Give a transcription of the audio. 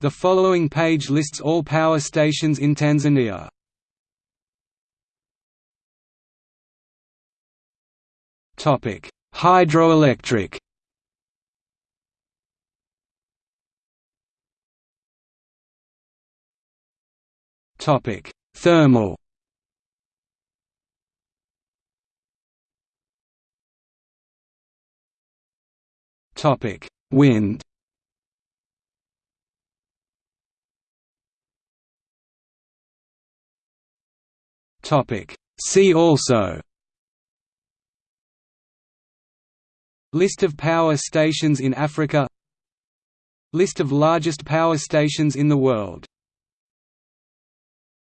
The following page lists all power stations in Tanzania. Topic: Hydroelectric. Topic: Thermal. Topic: Wind. See also. List of power stations in Africa. List of largest power stations in the world